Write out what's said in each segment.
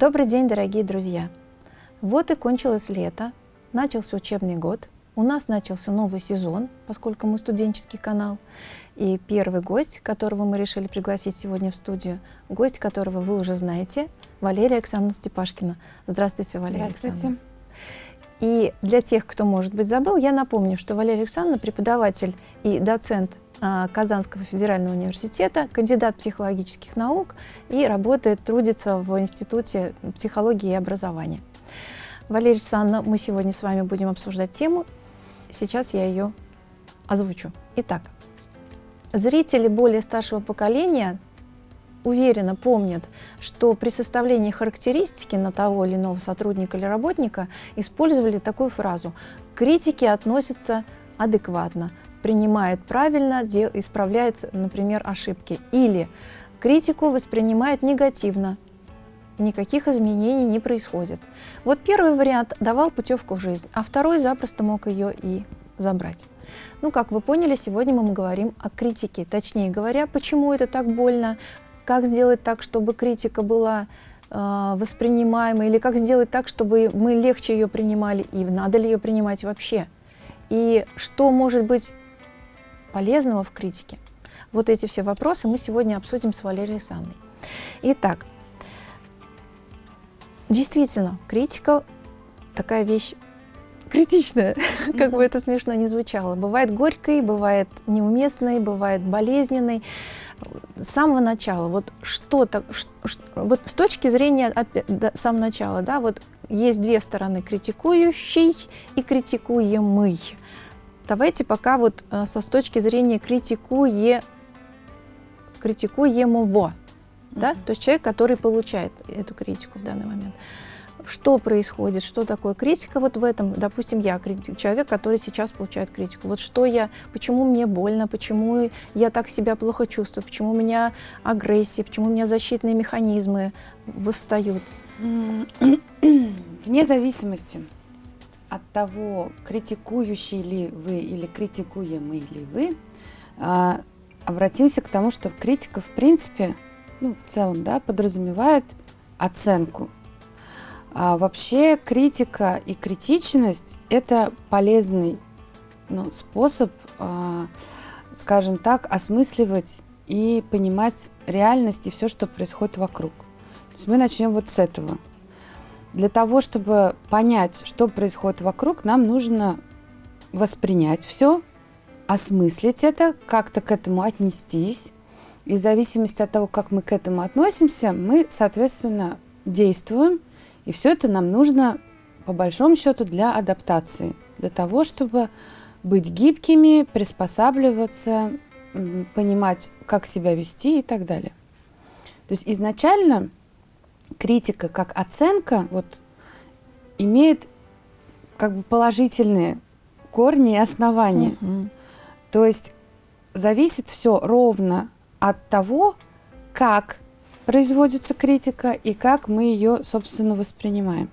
Добрый день, дорогие друзья! Вот и кончилось лето, начался учебный год, у нас начался новый сезон, поскольку мы студенческий канал. И первый гость, которого мы решили пригласить сегодня в студию, гость которого вы уже знаете, Валерия Александровна Степашкина. Здравствуйте, Валерия Здравствуйте. И для тех, кто, может быть, забыл, я напомню, что Валерия Александровна преподаватель и доцент Казанского федерального университета, кандидат психологических наук и работает, трудится в Институте психологии и образования. Валерия Александровна, мы сегодня с вами будем обсуждать тему. Сейчас я ее озвучу. Итак, зрители более старшего поколения уверенно помнят, что при составлении характеристики на того или иного сотрудника или работника использовали такую фразу «критики относятся адекватно, принимает правильно, исправляет, например, ошибки. Или критику воспринимает негативно, никаких изменений не происходит. Вот первый вариант давал путевку в жизнь, а второй запросто мог ее и забрать. Ну, как вы поняли, сегодня мы говорим о критике. Точнее говоря, почему это так больно, как сделать так, чтобы критика была э, воспринимаема, или как сделать так, чтобы мы легче ее принимали, и надо ли ее принимать вообще. И что может быть полезного в критике? Вот эти все вопросы мы сегодня обсудим с Валерией Санной. Итак, действительно, критика такая вещь критичная, как бы это смешно не звучало. Бывает горькой, бывает неуместной, бывает болезненной. С самого начала, вот что-то, вот с точки зрения опять, да, самого начала, да, вот есть две стороны, критикующий и критикуемый. Давайте пока вот э, со с точки зрения критикуе, критикуемого, да, то есть человек, который получает эту критику в данный момент. Что происходит, что такое критика вот в этом, допустим, я человек, который сейчас получает критику. Вот что я, почему мне больно, почему я так себя плохо чувствую, почему у меня агрессия, почему у меня защитные механизмы восстают. Вне зависимости от того, критикующий ли вы или критикуемый ли вы, а, обратимся к тому, что критика, в принципе, ну, в целом, да, подразумевает оценку. А вообще критика и критичность – это полезный ну, способ, а, скажем так, осмысливать и понимать реальность и все, что происходит вокруг. То есть мы начнем вот с этого – для того, чтобы понять, что происходит вокруг, нам нужно воспринять все, осмыслить это, как-то к этому отнестись. И в зависимости от того, как мы к этому относимся, мы, соответственно, действуем. И все это нам нужно, по большому счету, для адаптации, для того, чтобы быть гибкими, приспосабливаться, понимать, как себя вести и так далее. То есть изначально критика как оценка вот, имеет как бы положительные корни и основания. Угу. То есть зависит все ровно от того, как производится критика и как мы ее, собственно, воспринимаем.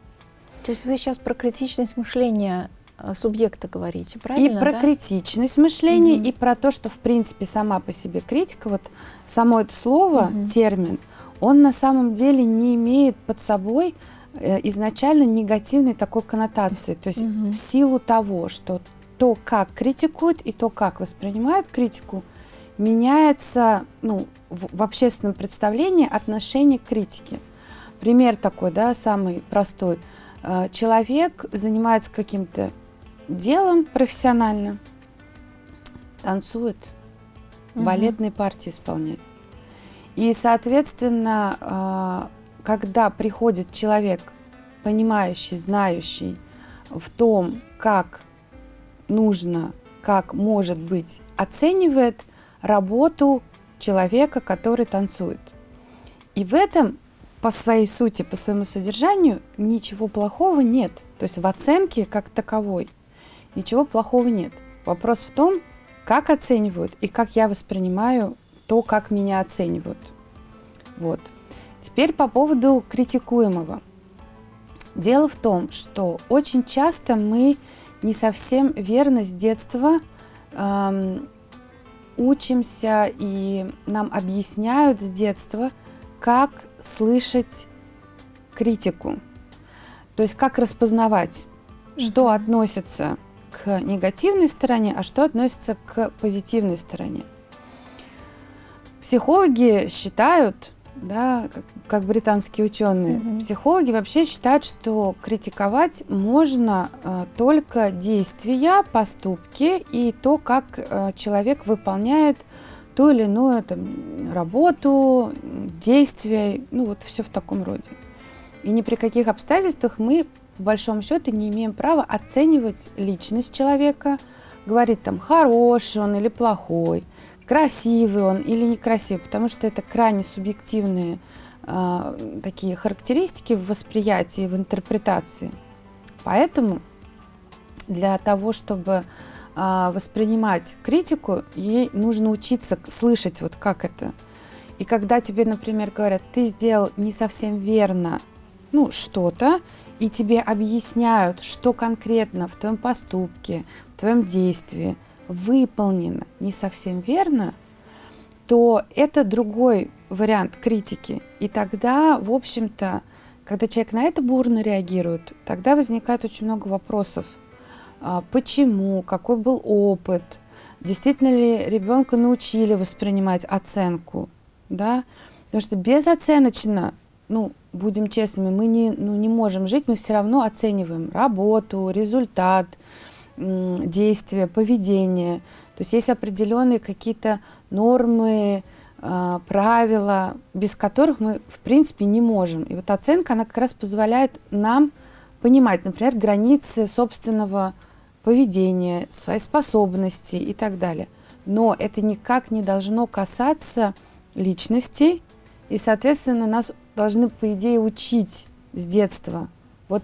То есть вы сейчас про критичность мышления э, субъекта говорите, правильно? И про да? критичность мышления, угу. и про то, что, в принципе, сама по себе критика, вот само это слово, угу. термин – он на самом деле не имеет под собой э, изначально негативной такой коннотации. То есть угу. в силу того, что то, как критикуют и то, как воспринимают критику, меняется ну, в, в общественном представлении отношение к критике. Пример такой, да, самый простой. Э, человек занимается каким-то делом профессионально, танцует, угу. балетные партии исполняет. И, соответственно, а, когда приходит человек, понимающий, знающий в том, как нужно, как может быть, оценивает работу человека, который танцует. И в этом по своей сути, по своему содержанию ничего плохого нет. То есть в оценке как таковой ничего плохого нет. Вопрос в том, как оценивают и как я воспринимаю то, как меня оценивают. Вот. Теперь по поводу критикуемого. Дело в том, что очень часто мы не совсем верно с детства эм, учимся и нам объясняют с детства, как слышать критику. То есть как распознавать, что относится к негативной стороне, а что относится к позитивной стороне. Психологи считают, да, как, как британские ученые, mm-hmm. психологи вообще считают, что критиковать можно э, только действия, поступки и то, как э, человек выполняет ту или иную там, работу, действия, ну вот все в таком роде. И ни при каких обстоятельствах мы, по большому счету, не имеем права оценивать личность человека, говорить там, хороший он или плохой, красивый он или некрасивый, потому что это крайне субъективные э, такие характеристики в восприятии, в интерпретации. Поэтому для того, чтобы э, воспринимать критику, ей нужно учиться слышать вот как это. И когда тебе, например, говорят, ты сделал не совсем верно, ну, что-то, и тебе объясняют, что конкретно в твоем поступке, в твоем действии выполнено не совсем верно, то это другой вариант критики. И тогда, в общем-то, когда человек на это бурно реагирует, тогда возникает очень много вопросов. А, почему? Какой был опыт? Действительно ли ребенка научили воспринимать оценку? Да? Потому что безоценочно ну, будем честными, мы не, ну, не можем жить, мы все равно оцениваем работу, результат, действия, поведение. То есть есть определенные какие-то нормы, а, правила, без которых мы, в принципе, не можем. И вот оценка, она как раз позволяет нам понимать, например, границы собственного поведения, свои способности и так далее. Но это никак не должно касаться личностей, и, соответственно, нас должны, по идее, учить с детства. Вот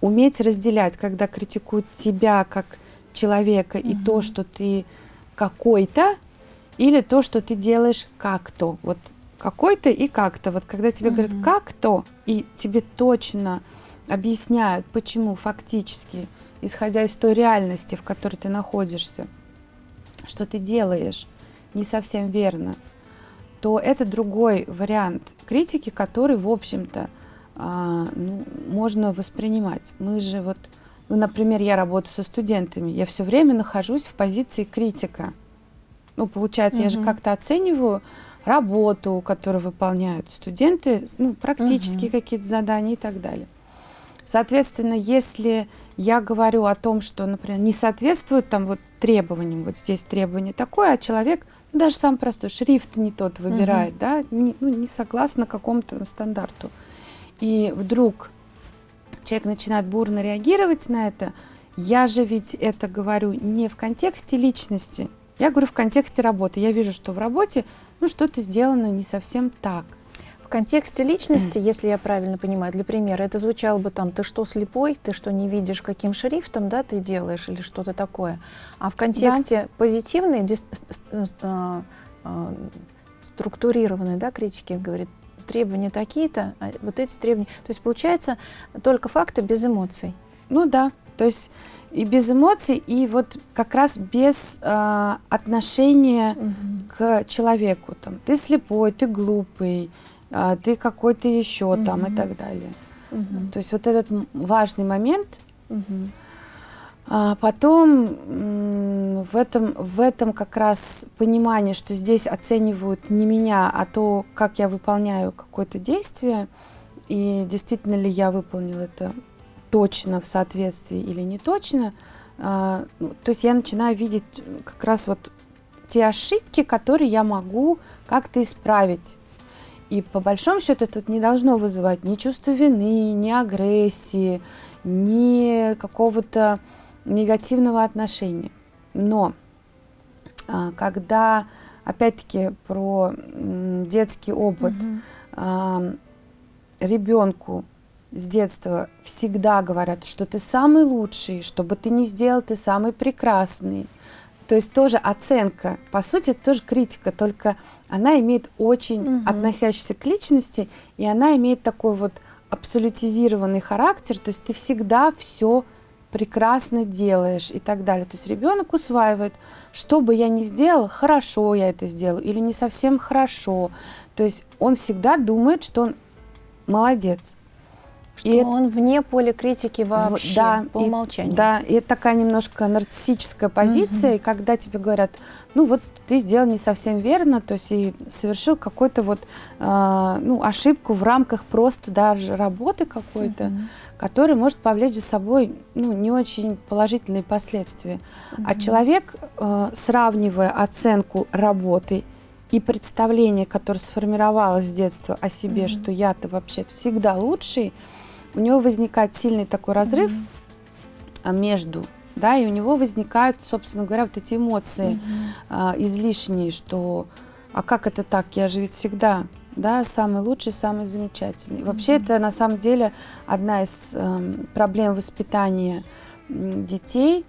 уметь разделять, когда критикуют тебя как человека угу. и то, что ты какой-то, или то, что ты делаешь как-то. Вот какой-то и как-то. Вот когда тебе угу. говорят как-то, и тебе точно объясняют, почему фактически, исходя из той реальности, в которой ты находишься, что ты делаешь не совсем верно, то это другой вариант критики, который, в общем-то, а, ну, можно воспринимать. Мы же вот, ну, например, я работаю со студентами, я все время нахожусь в позиции критика. Ну, получается, угу. я же как-то оцениваю работу, которую выполняют студенты, ну, практические угу. какие-то задания и так далее. Соответственно, если я говорю о том, что, например, не соответствует там вот требованиям, вот здесь требование такое, а человек – даже сам простой шрифт не тот выбирает, угу. да, не, ну, не согласно какому-то стандарту. И вдруг человек начинает бурно реагировать на это, я же ведь это говорю не в контексте личности, я говорю в контексте работы. Я вижу, что в работе ну, что-то сделано не совсем так. В контексте личности, если я правильно понимаю, для примера, это звучало бы там, ты что, слепой, ты что, не видишь, каким шрифтом, да, ты делаешь или что-то такое. А в контексте да. позитивной, дис, э, э, структурированной, да, критики, говорит, требования такие-то, а вот эти требования. То есть получается только факты без эмоций. Ну да, то есть и без эмоций, и вот как раз без э, отношения угу. к человеку. Там, ты слепой, ты глупый, а, ты какой-то еще угу. там и так далее. Угу. То есть вот этот важный момент. Угу. А потом в этом, в этом как раз понимание, что здесь оценивают не меня, а то, как я выполняю какое-то действие, и действительно ли я выполнил это точно в соответствии или не точно. А, ну, то есть я начинаю видеть как раз вот те ошибки, которые я могу как-то исправить и по большому счету это не должно вызывать ни чувства вины, ни агрессии, ни какого-то негативного отношения. Но а, когда, опять-таки, про детский опыт, угу. ребенку с детства всегда говорят, что ты самый лучший, что бы ты ни сделал, ты самый прекрасный. То есть тоже оценка, по сути, это тоже критика, только она имеет очень угу. относящийся к личности, и она имеет такой вот абсолютизированный характер, то есть ты всегда все прекрасно делаешь и так далее. То есть ребенок усваивает, что бы я ни сделал, хорошо я это сделал или не совсем хорошо. То есть он всегда думает, что он молодец. Что и он вне поля критики вообще, да, по умолчанию. И, да, и это такая немножко нарциссическая позиция, угу. и когда тебе говорят, ну вот ты сделал не совсем верно, то есть и совершил какую-то вот э, ну, ошибку в рамках просто даже работы какой-то, угу. Которая может повлечь за собой ну, не очень положительные последствия. Угу. А человек, э, сравнивая оценку работы и представление, которое сформировалось с детства о себе, угу. что я-то вообще всегда лучший, у него возникает сильный такой разрыв mm-hmm. между, да, и у него возникают, собственно говоря, вот эти эмоции mm-hmm. а, излишние, что, а как это так, я же ведь всегда, да, самый лучший, самый замечательный. Вообще это на самом деле одна из э, проблем воспитания детей,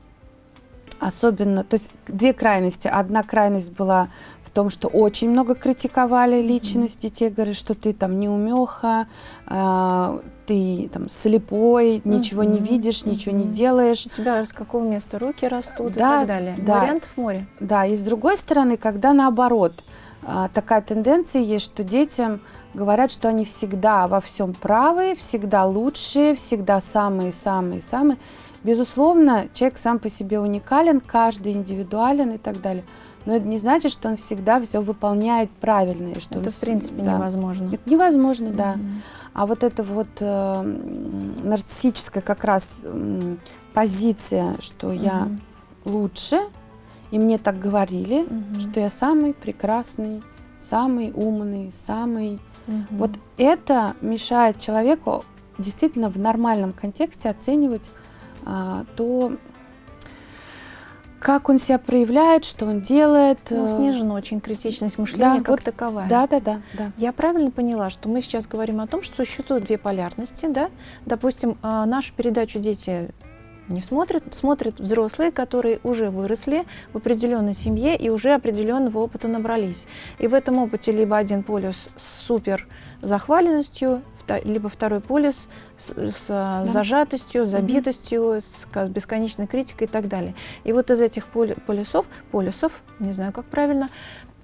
особенно, то есть две крайности. Одна крайность была в том, что очень много критиковали личность mm-hmm. детей, говорят, что ты там неумеха, э, ты там слепой, ничего mm-hmm. не видишь, ничего не делаешь. У тебя с какого места руки растут да, и так далее. Да, Вариантов море. Да, и с другой стороны, когда наоборот, такая тенденция есть, что детям говорят, что они всегда во всем правы, всегда лучшие, всегда самые-самые-самые. Безусловно, человек сам по себе уникален, каждый индивидуален и так далее но это не значит, что он всегда все выполняет правильно. И что это, в принципе, да. невозможно. Это невозможно, mm-hmm. да. А вот эта вот э, нарциссическая как раз э, позиция, что mm-hmm. я лучше, и мне так говорили, mm-hmm. что я самый прекрасный, самый умный, самый... Mm-hmm. Вот это мешает человеку действительно в нормальном контексте оценивать а, то, как он себя проявляет, что он делает. Ну, э, снижена очень критичность мышления да, как вот, таковая. Да, да, да, да. Я правильно поняла, что мы сейчас говорим о том, что существуют две полярности, да? Допустим, а, нашу передачу дети не смотрят, смотрят взрослые, которые уже выросли в определенной семье и уже определенного опыта набрались. И в этом опыте либо один полюс с супер захваленностью, либо второй полюс с, с да. зажатостью, забитостью, с бесконечной критикой и так далее. И вот из этих полюсов, полюсов, не знаю, как правильно,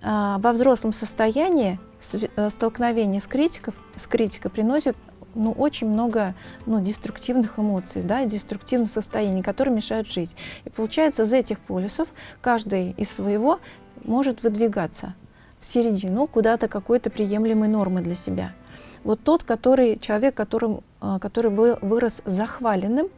а, во взрослом состоянии э, столкновение с, критиков, с критикой приносит ну, очень много ну, деструктивных эмоций, да, деструктивных состояний, которые мешают жить. И получается, из этих полюсов каждый из своего может выдвигаться в середину куда-то какой-то приемлемой нормы для себя. Вот тот, который, человек, которым, а, который вырос захваленным,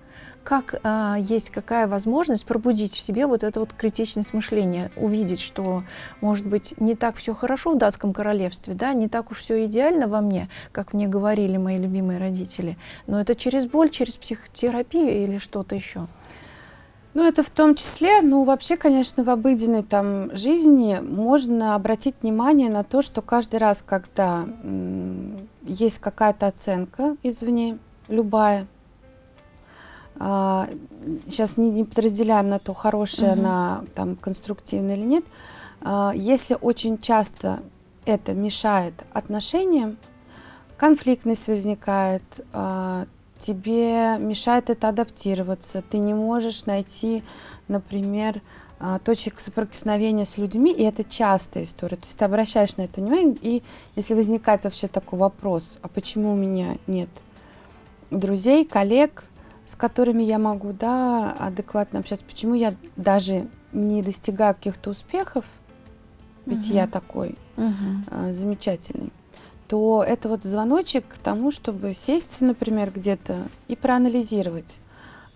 как а, есть какая возможность пробудить в себе вот это вот критичность мышления, увидеть, что, может быть, не так все хорошо в датском королевстве, да, не так уж все идеально во мне, как мне говорили мои любимые родители, но это через боль, через психотерапию или что-то еще. Ну, это в том числе, ну, вообще, конечно, в обыденной там жизни можно обратить внимание на то, что каждый раз, когда есть какая-то оценка извне, любая, а, сейчас не, не подразделяем на то, хорошая угу. она там конструктивная или нет, а, если очень часто это мешает отношениям, конфликтность возникает, а, тебе мешает это адаптироваться, ты не можешь найти, например, а, точек соприкосновения с людьми, и это частая история. То есть ты обращаешь на это внимание, и если возникает вообще такой вопрос, а почему у меня нет друзей, коллег, с которыми я могу да, адекватно общаться, почему я даже не достигаю каких-то успехов, ведь угу. я такой угу. а, замечательный то это вот звоночек к тому, чтобы сесть, например, где-то и проанализировать,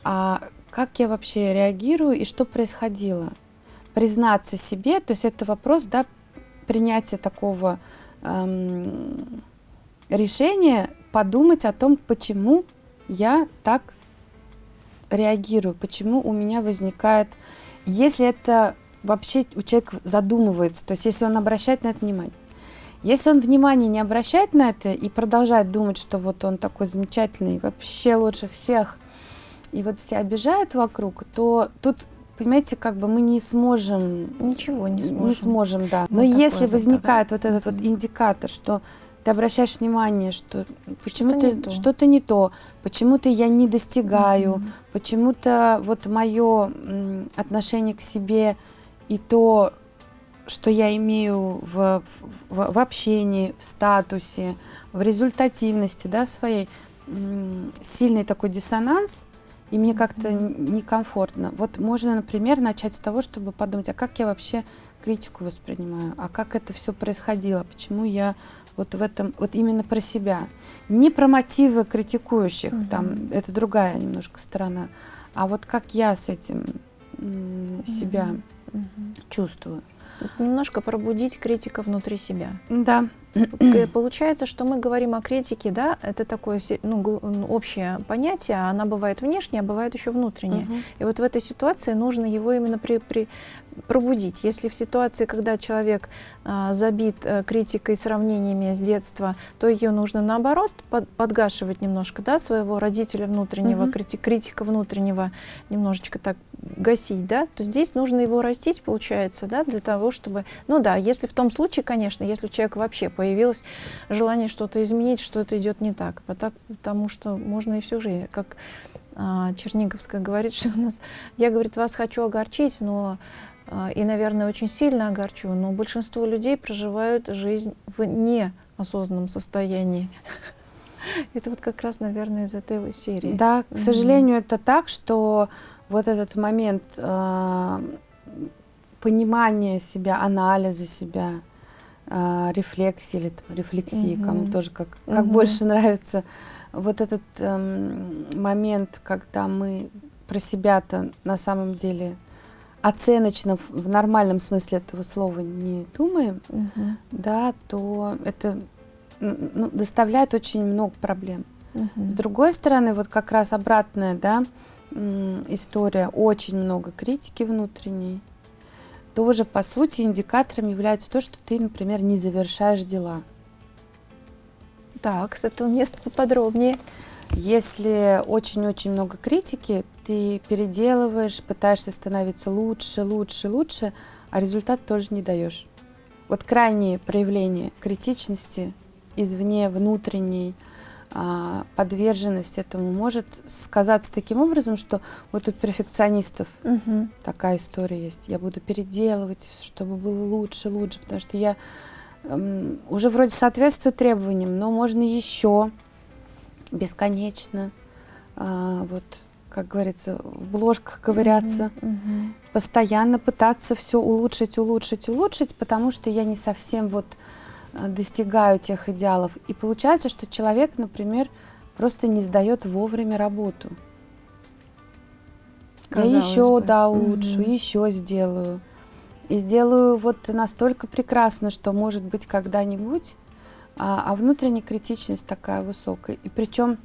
а как я вообще реагирую и что происходило. Признаться себе, то есть это вопрос, да, принятия такого эм, решения, подумать о том, почему я так реагирую, почему у меня возникает, если это вообще у человека задумывается, то есть если он обращает на это внимание. Если он внимания не обращает на это и продолжает думать, что вот он такой замечательный, вообще лучше всех, и вот все обижают вокруг, то тут понимаете, как бы мы не сможем... Ничего не сможем. Не сможем, да. Но вот если возникает да? вот этот вот индикатор, что ты обращаешь внимание, что почему-то что-то не, то, почему-то я не достигаю, mm-hmm. почему-то вот мое отношение к себе и то, что я имею в, в, в общении, в статусе, в результативности да, своей, сильный такой диссонанс, и мне как-то некомфортно. Вот можно, например, начать с того, чтобы подумать, а как я вообще критику воспринимаю, а как это все происходило, почему я вот в этом, вот именно про себя. Не про мотивы критикующих, угу. там, это другая немножко сторона, а вот как я с этим себя угу. чувствую. Немножко пробудить критика внутри себя. Да. Получается, что мы говорим о критике, да, это такое ну, общее понятие, а она бывает внешняя, а бывает еще внутренняя. Угу. И вот в этой ситуации нужно его именно при, при, пробудить. Если в ситуации, когда человек а, забит а, критикой, сравнениями с детства, то ее нужно наоборот под, подгашивать немножко, да, своего родителя внутреннего, угу. критик, критика внутреннего немножечко так гасить, да, то здесь нужно его растить, получается, да, для того, чтобы, ну да, если в том случае, конечно, если у человека вообще появилось желание что-то изменить, что-то идет не так, потому что можно и всю жизнь, как а, Черниговская говорит, что у нас, я, говорит, вас хочу огорчить, но и, наверное, очень сильно огорчу, но большинство людей проживают жизнь в неосознанном состоянии. Это вот как раз, наверное, из этой серии. Да, к сожалению, это так, что вот этот момент э, понимания себя, анализа себя, э, рефлексии или там, рефлексии, угу. кому тоже как, как угу. больше нравится. Вот этот э, момент, когда мы про себя-то на самом деле оценочно в нормальном смысле этого слова не думаем, угу. да, то это ну, доставляет очень много проблем. Угу. С другой стороны, вот как раз обратная, да, история, очень много критики внутренней, тоже, по сути, индикатором является то, что ты, например, не завершаешь дела. Так, с этого места поподробнее. Если очень-очень много критики, ты переделываешь, пытаешься становиться лучше, лучше, лучше, а результат тоже не даешь. Вот крайние проявления критичности извне, внутренней, а, подверженность этому может сказаться таким образом, что вот у перфекционистов угу. такая история есть. Я буду переделывать, чтобы было лучше, лучше, потому что я эм, уже вроде соответствую требованиям, но можно еще бесконечно, э, вот как говорится, в бложках ковыряться, угу, угу. постоянно пытаться все улучшить, улучшить, улучшить, потому что я не совсем вот Э, достигаю тех идеалов. И получается, что человек, например, просто не сдает вовремя работу. Казалось я еще, бы. да, улучшу, угу. еще сделаю. И сделаю вот настолько прекрасно, что, может быть, когда-нибудь, а, а внутренняя критичность такая высокая. И причем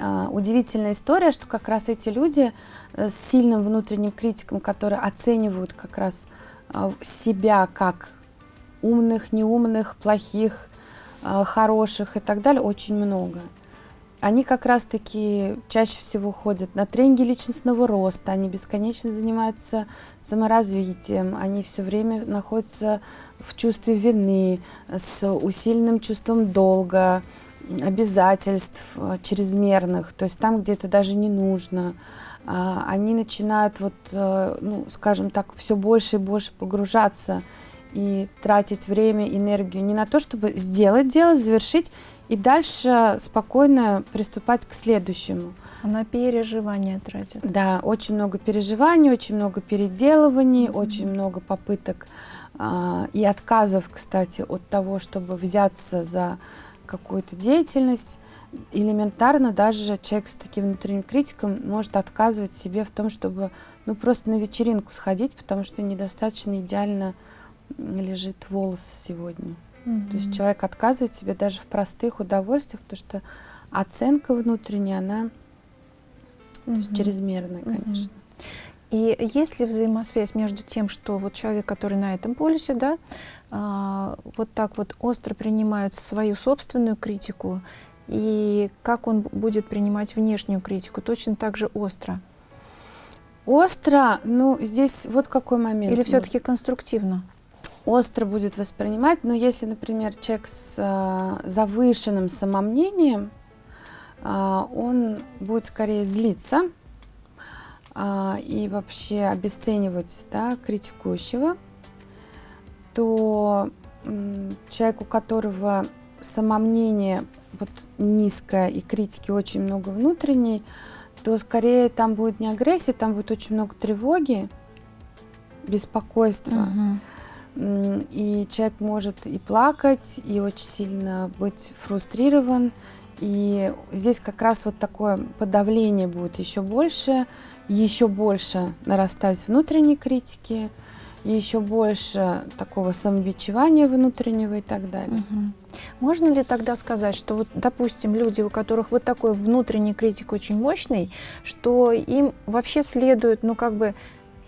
а, удивительная история, что как раз эти люди э, с сильным внутренним критиком, которые оценивают как раз а, себя как умных, неумных, плохих, э, хороших и так далее, очень много. Они как раз-таки чаще всего ходят на тренинги личностного роста, они бесконечно занимаются саморазвитием, они все время находятся в чувстве вины, с усиленным чувством долга, обязательств э, чрезмерных, то есть там, где это даже не нужно. А, они начинают, вот, э, ну, скажем так, все больше и больше погружаться и тратить время, энергию не на то, чтобы сделать дело, завершить и дальше спокойно приступать к следующему. На переживания тратят. Да, очень много переживаний, очень много переделываний, mm -hmm. очень много попыток а, и отказов, кстати, от того, чтобы взяться за какую-то деятельность. Элементарно даже человек с таким внутренним критиком может отказывать себе в том, чтобы ну, просто на вечеринку сходить, потому что недостаточно идеально лежит волос сегодня. Угу. То есть человек отказывает себе даже в простых удовольствиях, потому что оценка внутренняя, она угу. то есть чрезмерная, конечно. Угу. И есть ли взаимосвязь между тем, что вот человек, который на этом полюсе, да, а, вот так вот остро принимает свою собственную критику, и как он будет принимать внешнюю критику, точно так же остро? Остро, ну здесь вот какой момент. Или все-таки конструктивно? Остро будет воспринимать, но если, например, человек с э, завышенным самомнением, э, он будет скорее злиться э, и вообще обесценивать да, критикующего, то человек, у которого самомнение вот низкая и критики очень много внутренней, то скорее там будет не агрессия, там будет очень много тревоги, беспокойства. Угу. И человек может и плакать, и очень сильно быть фрустрирован. И здесь как раз вот такое подавление будет еще больше, еще больше нарастать внутренней критики, еще больше такого самобичевания внутреннего и так далее. Угу. Можно ли тогда сказать, что вот, допустим, люди, у которых вот такой внутренний критик очень мощный, что им вообще следует, ну как бы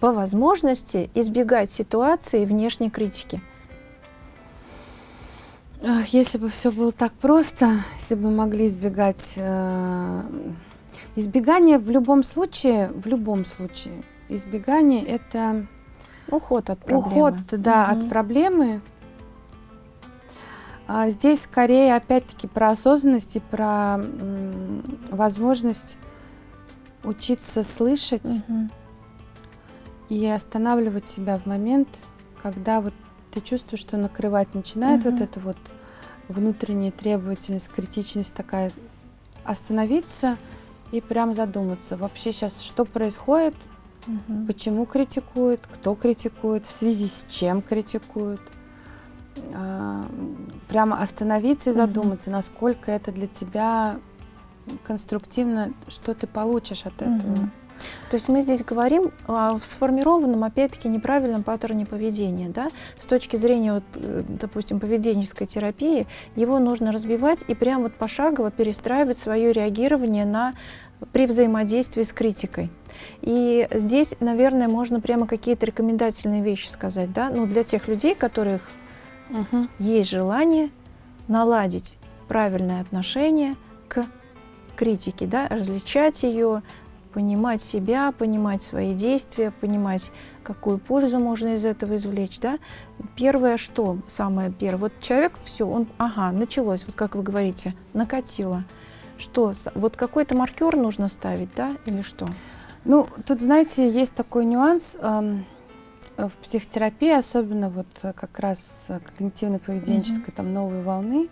по возможности избегать ситуации внешней критики? Если бы все было так просто, если бы могли избегать... Э, избегание в любом случае, в любом случае, избегание это Уход от проблемы. Уход, да, угу. от проблемы. А здесь скорее, опять-таки, про осознанность и про возможность учиться слышать угу. И останавливать себя в момент, когда вот ты чувствуешь, что накрывать начинает угу. вот эта вот внутренняя требовательность, критичность такая, остановиться и прям задуматься, вообще сейчас что происходит, Угу. Почему критикуют, кто критикует, в связи с чем критикуют. А, прямо остановиться и задуматься, угу. насколько это для тебя конструктивно, что ты получишь от этого. Угу. То есть мы здесь говорим о сформированном, опять-таки, неправильном паттерне поведения. Да? С точки зрения, вот, э, допустим, поведенческой терапии, его нужно разбивать и прям вот пошагово перестраивать свое реагирование на при взаимодействии с критикой. И здесь, наверное, можно прямо какие-то рекомендательные вещи сказать, да, ну, для тех людей, которых угу. есть желание наладить правильное отношение к критике, да, различать ее, понимать себя, понимать свои действия, понимать, какую пользу можно из этого извлечь, да. Первое, что самое первое, вот человек, все, он, ага, началось, вот как вы говорите, накатило. Что, вот какой-то маркер нужно ставить, да, или что? Ну, тут, знаете, есть такой нюанс э, в психотерапии, особенно вот как раз когнитивно-поведенческой mm-hmm. там новой волны.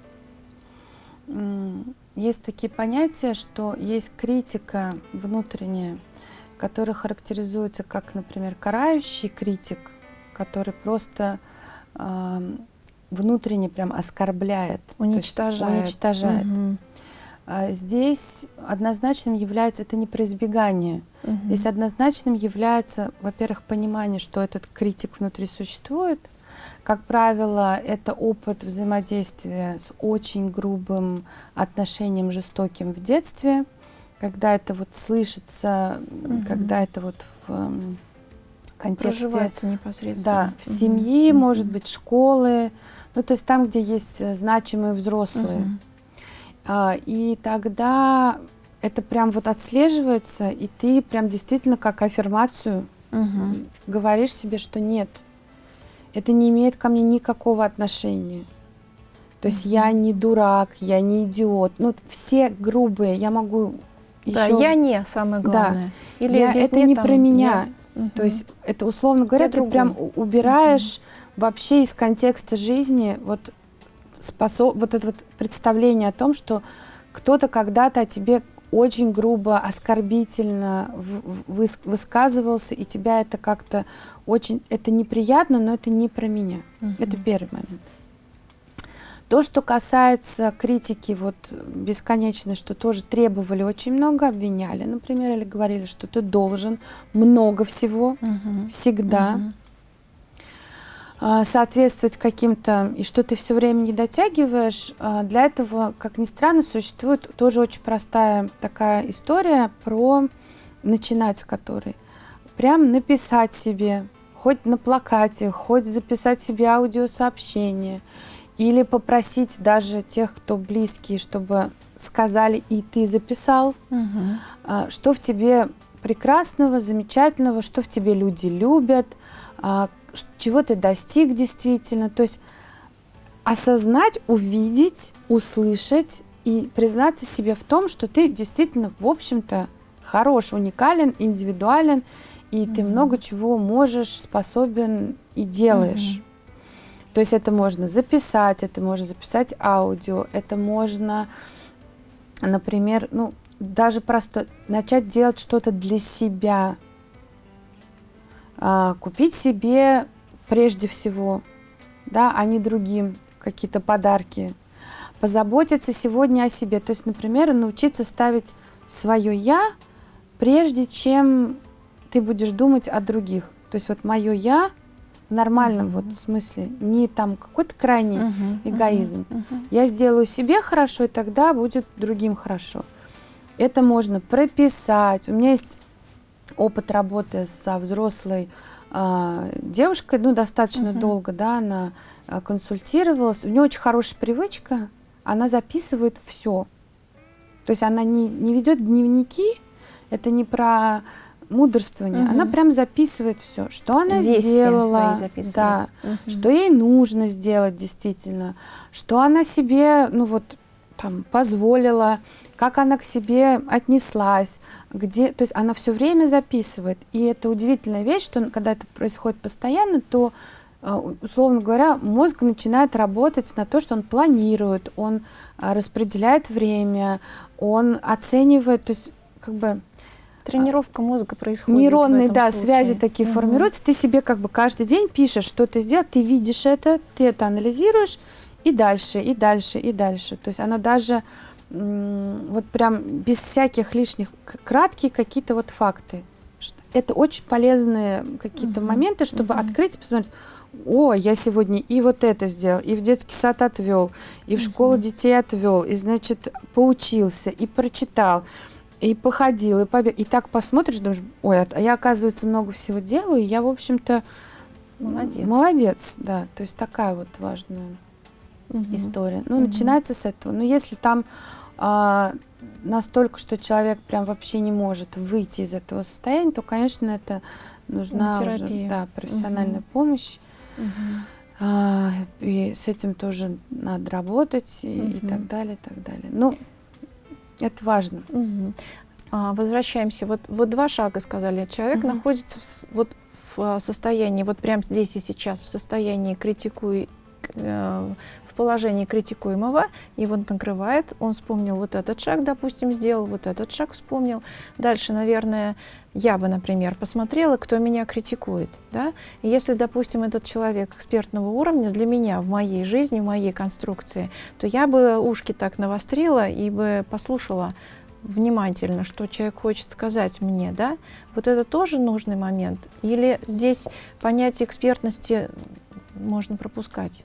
Есть такие понятия, что есть критика внутренняя, которая характеризуется как, например, карающий критик, который просто э, внутренне прям оскорбляет, уничтожает. уничтожает. Угу. Здесь однозначным является это не про избегание. Угу. Здесь однозначным является, во-первых, понимание, что этот критик внутри существует. Как правило, это опыт взаимодействия с очень грубым отношением, жестоким в детстве, когда это вот слышится, угу. когда это вот в контексте... Проживается непосредственно. Да, в семьи, угу. может быть, школы, ну то есть там, где есть э, значимые взрослые. Угу. А, и тогда это прям вот отслеживается, и ты прям действительно как аффирмацию угу. говоришь себе, что нет, это не имеет ко мне никакого отношения. То есть угу. я не дурак, я не идиот. Ну, все грубые, я могу Да, еще... я не самое главное. Да. Или я, это не там, про меня. Я... Угу. То есть это, условно говоря, я ты другой. прям убираешь угу. вообще из контекста жизни вот способ, вот это вот представление о том, что кто-то когда-то о тебе очень грубо, оскорбительно выс высказывался, и тебя это как-то очень, это неприятно, но это не про меня. Uh Это первый момент. То, что касается критики вот бесконечной, что тоже требовали очень много, обвиняли, например, или говорили, что ты должен много всего, uh всегда. Uh а, соответствовать каким-то, и что ты все время не дотягиваешь, а, для этого, как ни странно, существует тоже очень простая такая история про начинать с которой. Прям написать себе, хоть на плакате, хоть записать себе аудиосообщение, или попросить даже тех, кто близкие, чтобы сказали и ты записал, угу. что в тебе прекрасного, замечательного, что в тебе люди любят, чего ты достиг действительно. То есть осознать, увидеть, услышать и признаться себе в том, что ты действительно, в общем-то, хорош, уникален, индивидуален, и mm-hmm. ты много чего можешь, способен и делаешь. Mm-hmm. То есть это можно записать, это можно записать аудио, это можно например, ну, даже просто начать делать что-то для себя, купить себе прежде всего, да, а не другим какие-то подарки, позаботиться сегодня о себе, то есть, например, научиться ставить свое я, прежде чем ты будешь думать о других. То есть вот мое я в нормальном uh-huh. вот смысле, не там какой-то крайний uh-huh. эгоизм. Uh-huh. Я сделаю себе хорошо, и тогда будет другим хорошо. Это можно прописать. У меня есть опыт работы со взрослой э, девушкой, ну, достаточно uh-huh. долго, да, она э, консультировалась. У нее очень хорошая привычка, она записывает все. То есть она не, не ведет дневники, это не про мудрствование. Угу. Она прям записывает все, что она Действия сделала, да, угу. что ей нужно сделать действительно, что она себе, ну вот там позволила, как она к себе отнеслась, где, то есть она все время записывает. И это удивительная вещь, что когда это происходит постоянно, то э, условно говоря, мозг начинает работать на то, что он планирует, он э, распределяет время, он оценивает, то есть как бы Тренировка мозга происходит. Нейронные, да, случае. связи такие угу. формируются. Ты себе как бы каждый день пишешь, что ты сделал, ты видишь это, ты это анализируешь, и дальше, и дальше, и дальше. То есть она даже вот прям без всяких лишних, краткие какие-то вот факты. Это очень полезные какие-то угу. моменты, чтобы угу. открыть и посмотреть, о, я сегодня и вот это сделал, и в детский сад отвел, и в школу детей отвел, и, значит, поучился, и прочитал и походил, и побег. И так посмотришь, думаешь, ой, а я, оказывается, много всего делаю, и я, в общем-то, молодец. Молодец, да. То есть такая вот важная угу. история. Ну, угу. начинается с этого. Но если там а, настолько, что человек прям вообще не может выйти из этого состояния, то, конечно, это нужна уже, да, профессиональная угу. помощь. Угу. А, и с этим тоже надо работать и, угу. и так далее, и так далее. Ну, это важно. Угу. А, возвращаемся. Вот, вот два шага сказали. Человек угу. находится в, вот в а, состоянии, вот прямо здесь и сейчас, в состоянии критикуй, э, в положении критикуемого, вот накрывает, он вспомнил вот этот шаг, допустим, сделал, вот этот шаг вспомнил. Дальше, наверное, я бы, например, посмотрела, кто меня критикует. Да? Если, допустим, этот человек экспертного уровня для меня в моей жизни, в моей конструкции, то я бы ушки так навострила и бы послушала внимательно, что человек хочет сказать мне, да, вот это тоже нужный момент? Или здесь понятие экспертности можно пропускать?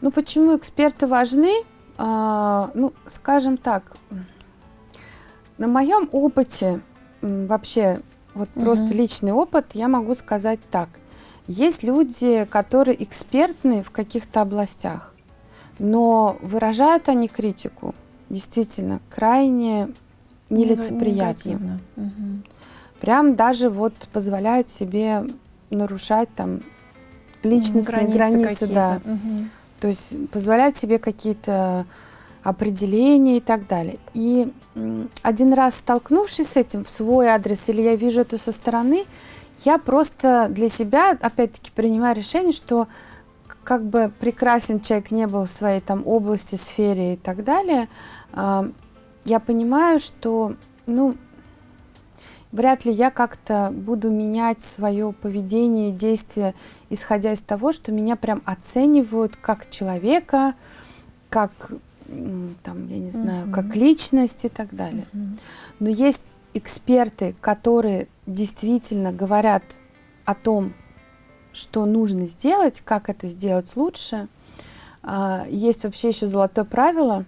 Ну, почему эксперты важны? А, ну, скажем так, на моем опыте, вообще, вот угу. просто личный опыт, я могу сказать так. Есть люди, которые экспертны в каких-то областях, но выражают они критику действительно крайне нелицеприятно. Угу. Прям даже вот позволяют себе нарушать там личностные границы, границы да. Угу. То есть позволять себе какие-то определения и так далее. И один раз столкнувшись с этим в свой адрес, или я вижу это со стороны, я просто для себя, опять-таки, принимаю решение, что как бы прекрасен человек не был в своей там области, сфере и так далее, э, я понимаю, что, ну, вряд ли я как-то буду менять свое поведение, действия, исходя из того, что меня прям оценивают как человека, как, там, я не знаю, mm-hmm. как личность и так далее. Mm-hmm. Но есть эксперты, которые действительно говорят о том, что нужно сделать, как это сделать лучше. А, есть вообще еще золотое правило,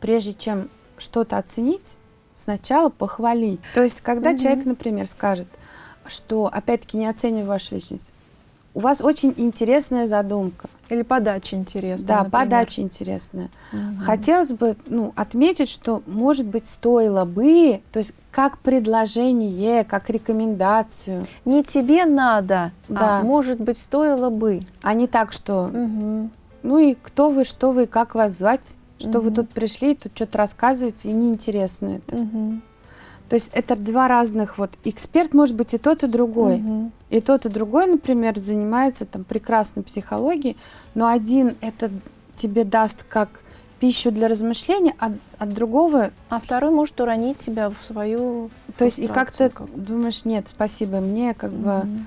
прежде чем что-то оценить, сначала похвали. То есть, когда угу. человек, например, скажет, что, опять-таки, не оценивая вашу личность, у вас очень интересная задумка. Или подача интересная. Да, например. подача интересная. Угу. Хотелось бы ну, отметить, что, может быть, стоило бы, то есть как предложение, как рекомендацию. Не тебе надо, а да. а может быть, стоило бы. А не так, что угу. ну и кто вы, что вы, как вас звать, что угу. вы тут пришли, тут что-то рассказываете, и неинтересно это. Угу. То есть это два разных, вот эксперт может быть и тот, и другой. Угу. И тот, и другой, например, занимается там прекрасной психологией, но один это тебе даст как пищу для размышления, а от другого... А второй может уронить себя в свою То есть и как-то как думаешь, нет, спасибо, мне как -hmm. бы...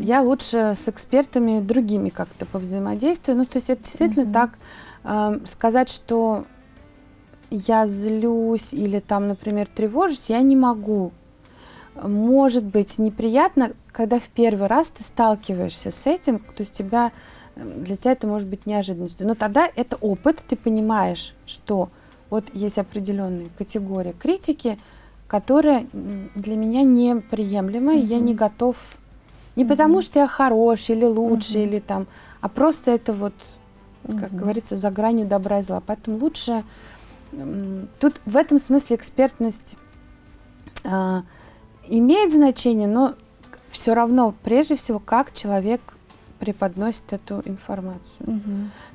Я лучше с экспертами другими как-то повзаимодействую. Ну, то есть это действительно -hmm. так сказать, что я злюсь или там, например, тревожусь, я не могу. Может быть неприятно, когда в первый раз ты сталкиваешься с этим, то есть тебя, для тебя это может быть неожиданностью. Но тогда это опыт, ты понимаешь, что вот есть определенные категории критики, которая для меня неприемлема, mm -hmm. и я не готов не mm -hmm. потому, что я хороший или лучше, mm -hmm. или там, а просто это вот, как mm -hmm. говорится, за гранью добра и зла. Поэтому лучше тут в этом смысле экспертность э, имеет значение, но все равно, прежде всего, как человек преподносит эту информацию. Угу.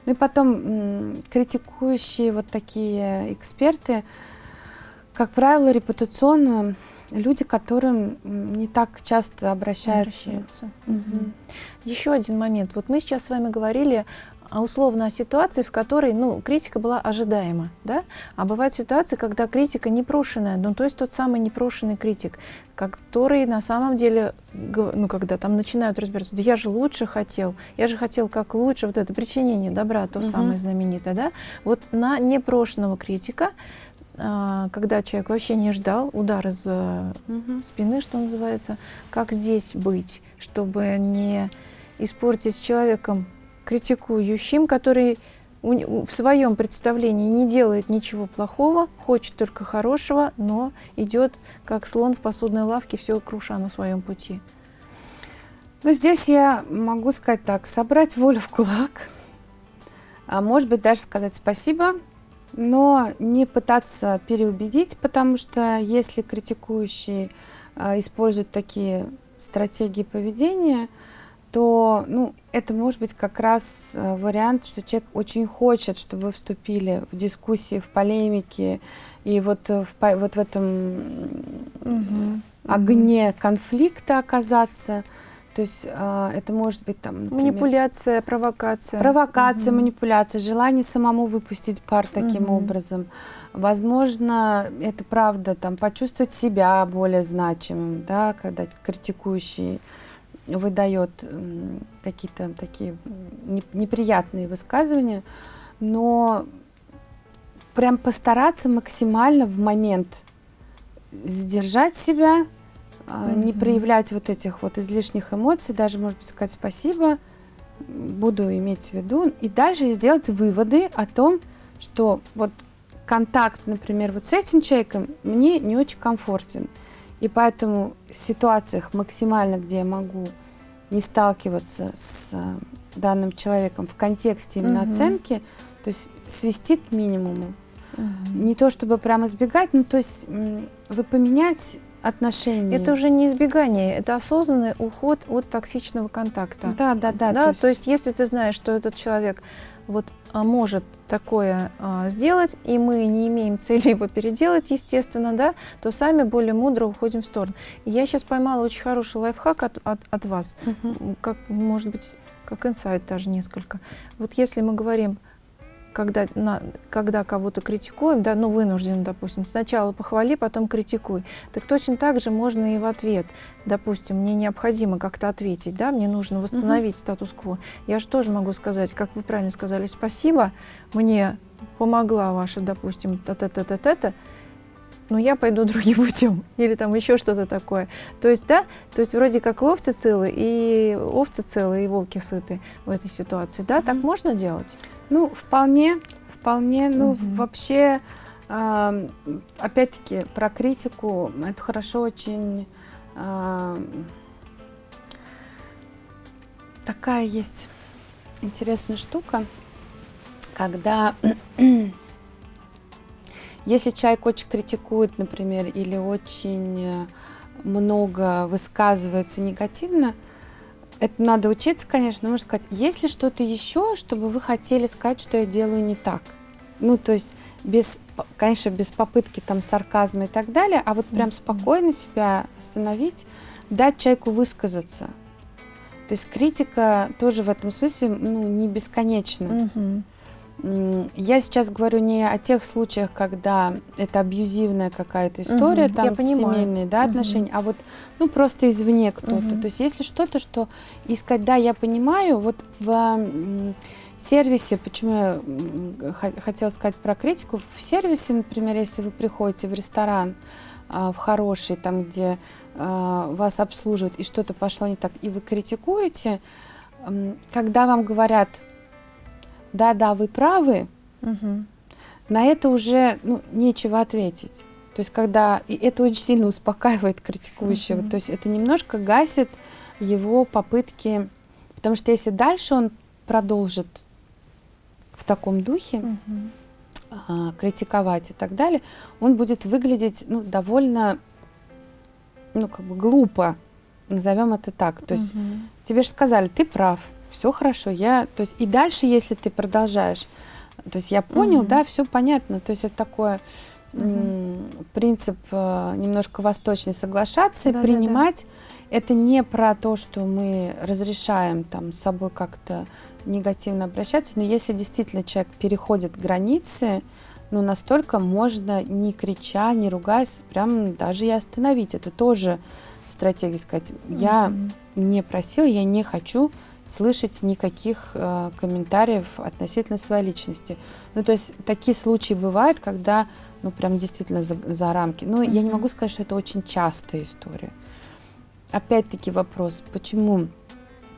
Ну и потом критикующие вот такие эксперты, как правило, репутационно люди, которым не так часто обращаются. обращаются. Угу. Еще один момент. Вот мы сейчас с вами говорили условно о ситуации, в которой ну, критика была ожидаема. Да? А бывают ситуации, когда критика непрошенная, ну, то есть тот самый непрошенный критик, который на самом деле, ну, когда там начинают разбираться, да я же лучше хотел, я же хотел как лучше, вот это причинение добра, то угу. самое знаменитое, да? Вот на непрошенного критика а, когда человек вообще не ждал удар из угу. спины, что называется, как здесь быть, чтобы не испортить с человеком критикующим, который в своем представлении не делает ничего плохого, хочет только хорошего, но идет как слон в посудной лавке, все круша на своем пути. Ну, здесь я могу сказать так, собрать волю в кулак, а может быть даже сказать спасибо, но не пытаться переубедить, потому что если критикующий а, использует такие стратегии поведения, то ну, это может быть как раз э, вариант, что человек очень хочет, чтобы вы вступили в дискуссии, в полемики, и вот э, в, вот в этом угу. огне конфликта оказаться. То есть э, это может быть там... Например, манипуляция, провокация. Провокация, угу. манипуляция, желание самому выпустить пар таким угу. образом. Возможно, это правда, там, почувствовать себя более значимым, да, когда критикующий выдает какие-то такие неприятные высказывания, но прям постараться максимально в момент сдержать себя, mm-hmm. не проявлять вот этих вот излишних эмоций, даже, может быть, сказать спасибо, буду иметь в виду, и дальше сделать выводы о том, что вот контакт, например, вот с этим человеком мне не очень комфортен. И поэтому в ситуациях максимально, где я могу не сталкиваться с э, данным человеком в контексте именно угу. оценки, то есть свести к минимуму. Угу. Не то чтобы прямо избегать, но то есть вы поменять отношения. Это уже не избегание, это осознанный уход от токсичного контакта. Да, да, да. да то, есть... то есть если ты знаешь, что этот человек вот а, может такое а, сделать, и мы не имеем цели его переделать, естественно, да, то сами более мудро уходим в сторону. Я сейчас поймала очень хороший лайфхак от, от, от вас, -huh. как, может быть, как инсайт даже несколько. Вот если мы говорим когда, на, когда кого-то критикуем, да, ну, вынужден, допустим, сначала похвали, потом критикуй. Так точно так же можно и в ответ. Допустим, мне необходимо как-то ответить, да, мне нужно восстановить угу. статус-кво. Я же тоже могу сказать, как вы правильно сказали, спасибо, мне помогла ваша, допустим, та-та-та-та-та, но я пойду другим путем, или там еще что-то такое. То есть, да, то есть вроде как овцы целы, и овцы целы, и волки сыты в этой ситуации, да, mm -hmm. так можно делать? Ну, вполне, вполне, ну, вообще, э, опять-таки, про критику, это хорошо очень... Э, такая есть интересная штука, когда если человек очень критикует, например, или очень много высказывается негативно, это надо учиться, конечно, но можно сказать, есть ли что-то еще, чтобы вы хотели сказать, что я делаю не так? Ну, то есть, без, конечно, без попытки там сарказма и так далее, а вот прям спокойно себя остановить, дать человеку высказаться. То есть критика тоже в этом смысле ну, не бесконечна. Я сейчас говорю не о тех случаях, когда это абьюзивная какая-то история, угу, там семейные да, угу. отношения, а вот ну просто извне кто-то. Угу. То есть если что-то, что искать, да, я понимаю, вот в сервисе, почему я хотела сказать про критику, в сервисе, например, если вы приходите в ресторан, а, в хороший, там, где а, вас обслуживают, и что-то пошло не так, и вы критикуете, когда вам говорят, да-да, вы правы, угу. на это уже ну, нечего ответить. То есть когда и это очень сильно успокаивает критикующего, угу. то есть это немножко гасит его попытки, потому что если дальше он продолжит в таком духе угу. а, критиковать и так далее, он будет выглядеть ну, довольно, ну как бы глупо, назовем это так. То есть угу. тебе же сказали, ты прав, все хорошо, я, то есть и дальше, если ты продолжаешь, то есть я понял, угу. да, все понятно, то есть это такое угу. принцип э, немножко восточный, соглашаться да, и принимать. Да, да. Это не про то, что мы разрешаем там с собой как-то негативно обращаться, но если действительно человек переходит границы, ну настолько можно не крича, не ругаясь, прям даже и остановить. Это тоже стратегия сказать, я mm не просил, я не хочу слышать никаких э, комментариев относительно своей личности. Ну, то есть такие случаи бывают, когда, ну, прям действительно за, за рамки. Но mm-hmm. я не могу сказать, что это очень частая история. Опять-таки вопрос, почему,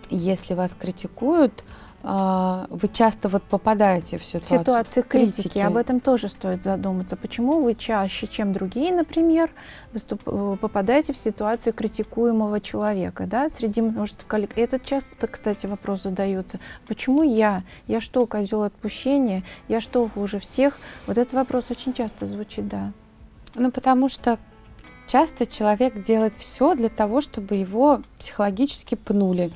если вас критикуют, вы часто вот попадаете в ситуацию, ситуацию критики. критики. Об этом тоже стоит задуматься. Почему вы чаще, чем другие, например, выступ, э, попадаете в ситуацию критикуемого человека, да, среди множества коллег. И это часто, кстати, вопрос задается. Почему я? Я что, козел отпущения? Я что, хуже всех? Вот этот вопрос очень часто звучит, да. Ну, потому что часто человек делает все для того, чтобы его психологически пнули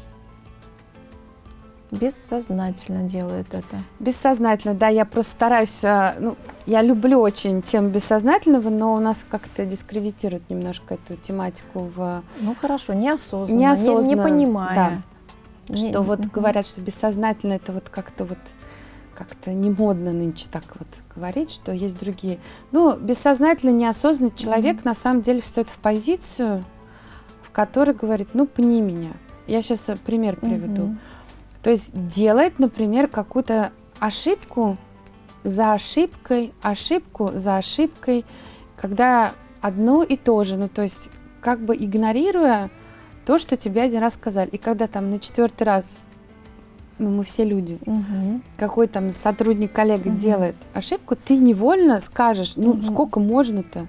Бессознательно делает это. Бессознательно, да. Я просто стараюсь, а, ну, я люблю очень тему бессознательного, но у нас как-то дискредитирует немножко эту тематику в... Ну хорошо, неосознанно, неосознанно не, не понимая. Да. Не, что вот угу. говорят, что бессознательно это вот как-то вот как-то не модно нынче так вот говорить, что есть другие. Ну, бессознательно, неосознанно человек mm на самом деле встает в позицию, в которой говорит, ну, пни меня. Я сейчас пример приведу. mm то есть делает, например, какую-то ошибку за ошибкой, ошибку за ошибкой, когда одно и то же, ну то есть как бы игнорируя то, что тебе один раз сказали. И когда там на четвертый раз, ну мы все люди, угу. какой там сотрудник, коллега угу. делает ошибку, ты невольно скажешь, ну угу. сколько можно-то?